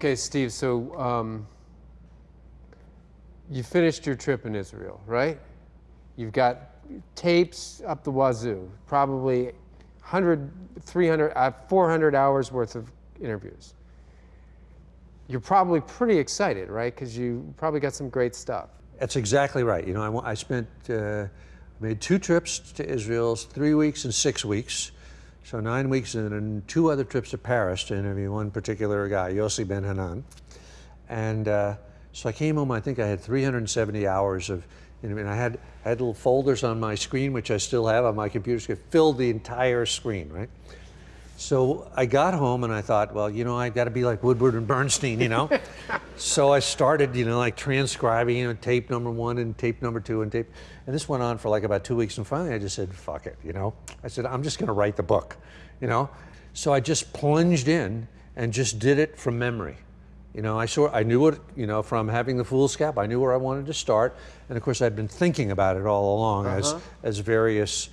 Okay, Steve, so um, you finished your trip in Israel, right? You've got tapes up the wazoo, probably 100, 300, uh, 400 hours worth of interviews. You're probably pretty excited, right? Because you probably got some great stuff. That's exactly right. You know, I, I spent, uh, made two trips to Israel, three weeks and six weeks. So nine weeks and two other trips to Paris to interview one particular guy, Yossi Ben Hanan. And uh, so I came home, I think I had 370 hours of, I mean, I had, I had little folders on my screen, which I still have on my computer, it filled the entire screen, right? So I got home and I thought, well, you know, I've got to be like Woodward and Bernstein, you know? so I started, you know, like transcribing, you know, tape number one and tape number two and tape, and this went on for like about two weeks. And finally I just said, fuck it, you know? I said, I'm just going to write the book, you know? So I just plunged in and just did it from memory. You know, I saw, I knew it, you know, from having the foolscap, I knew where I wanted to start. And of course, I'd been thinking about it all along uh -huh. as, uh-huh. as various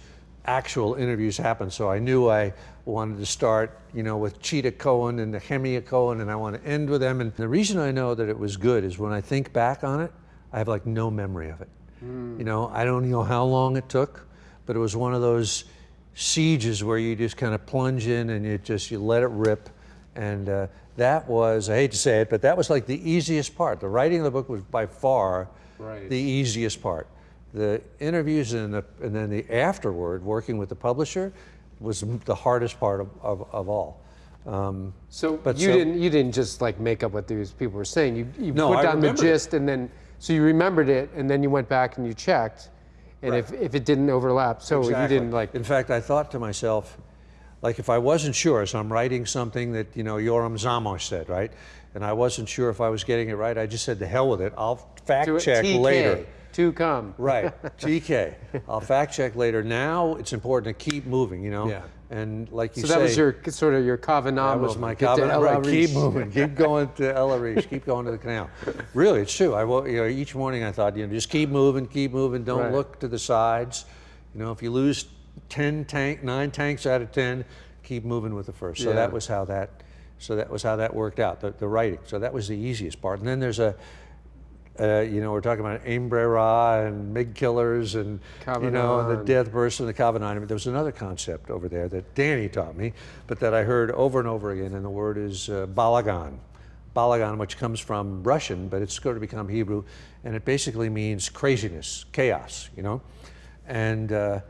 actual interviews happen. So I knew I wanted to start, you know, with Cheetah Cohen and Nehemia Cohen, and I want to end with them. And the reason I know that it was good is when I think back on it, I have like no memory of it. Mm. You know, I don't know how long it took, but it was one of those sieges where you just kind of plunge in and you just you let it rip. And uh, that was, I hate to say it, but that was like the easiest part. The writing of the book was by far right. the easiest part the interviews and, the, and then the afterward, working with the publisher, was the hardest part of, of, of all. Um, so but you so, didn't you didn't just like make up what these people were saying. You, you no, put down the gist it. and then so you remembered it and then you went back and you checked, and right. if, if it didn't overlap, so exactly. you didn't like. In fact, I thought to myself, like if I wasn't sure, so I'm writing something that you know Yoram Zamosh said, right, and I wasn't sure if I was getting it right, I just said to hell with it. I'll fact check later to come. right, TK. I'll fact check later. Now it's important to keep moving, you know? Yeah. And like you so say. So that was your sort of your kavanah That was my kavanah, right, keep moving, keep going to El Arish, keep going to the canal. Really, it's true. I, you know, each morning I thought, you know, just keep moving, keep moving, don't right. look to the sides. You know, if you lose 10 tank, nine tanks out of 10, keep moving with the first. So yeah. that was how that, so that was how that worked out, the, the writing. So that was the easiest part. And then there's a, uh, you know, we're talking about Ein Brera and MiG killers and, you know, the death burst and the Kavanah. There was another concept over there that Danny taught me, but that I heard over and over again, and the word is uh, balagan. Balagan, which comes from Russian, but it's going to become Hebrew, and it basically means craziness, chaos, you know? And uh,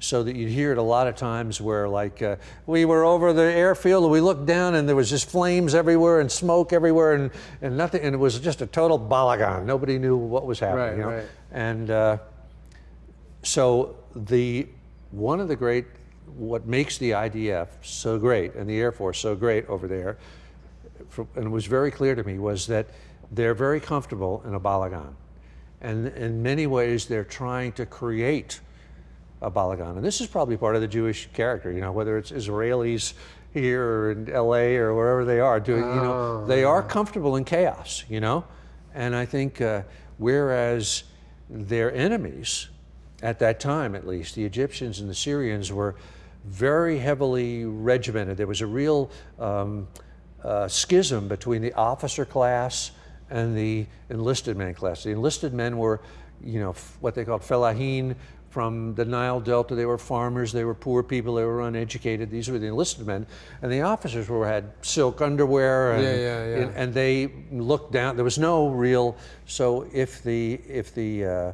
so that you'd hear it a lot of times where like uh, we were over the airfield and we looked down and there was just flames everywhere and smoke everywhere and, and nothing and it was just a total balagan nobody knew what was happening right, you know? right. and uh, so the one of the great what makes the IDF so great and the Air Force so great over there and it was very clear to me was that they're very comfortable in a balagan and in many ways they're trying to create a balagan. And this is probably part of the Jewish character, you know, whether it's Israelis here or in LA or wherever they are doing, oh. you know, they are comfortable in chaos, you know? And I think uh, whereas their enemies, at that time at least, the Egyptians and the Syrians were very heavily regimented. There was a real um, uh, schism between the officer class and the enlisted men class. The enlisted men were, you know, what they called felahin, from the Nile Delta. They were farmers, they were poor people, they were uneducated. These were the enlisted men. And the officers were had silk underwear and, yeah, yeah, yeah. and, they looked down. There was no real, so if the, if the, uh,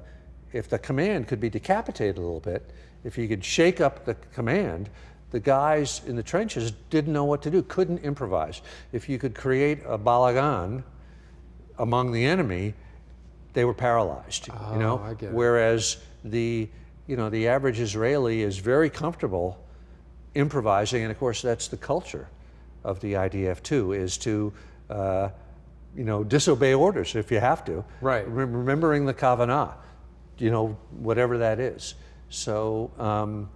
if the command could be decapitated a little bit, if you could shake up the command, the guys in the trenches didn't know what to do, couldn't improvise. If you could create a balagan among the enemy, they were paralyzed, oh, you know? Whereas the you know, the average Israeli is very comfortable improvising, and of course that's the culture of the IDF too, is to, uh, you know, disobey orders if you have to. Right. remembering the Kavanah, you know, whatever that is. So, um,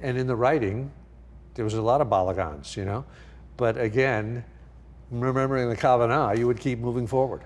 and in the writing, there was a lot of balagans, you know, but again, remembering the Kavanah, you would keep moving forward.